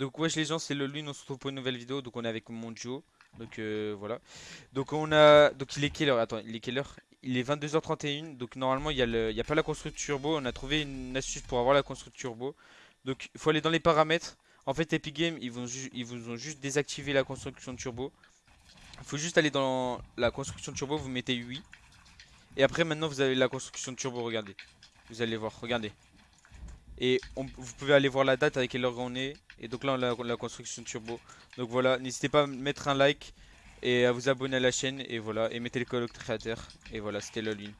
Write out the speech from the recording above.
Donc wesh les gens, c'est le lune, on se retrouve pour une nouvelle vidéo. Donc on est avec mon duo. Donc euh, voilà. Donc on a. Donc il est quelle heure? Attends, il est quelle heure? Il est 22h31. Donc normalement il y, a le... il y a pas la construction turbo. On a trouvé une astuce pour avoir la construction turbo. Donc il faut aller dans les paramètres. En fait Epic Games ils, vont ils vous ont juste désactivé la construction turbo. Il faut juste aller dans la construction turbo, vous mettez 8. Et après maintenant vous avez la construction turbo, regardez. Vous allez voir, regardez. Et vous pouvez aller voir la date avec quelle heure on est. Et donc là, on a la construction turbo. Donc voilà, n'hésitez pas à mettre un like et à vous abonner à la chaîne. Et voilà, et mettez le code créateur. Et voilà, c'était la ligne.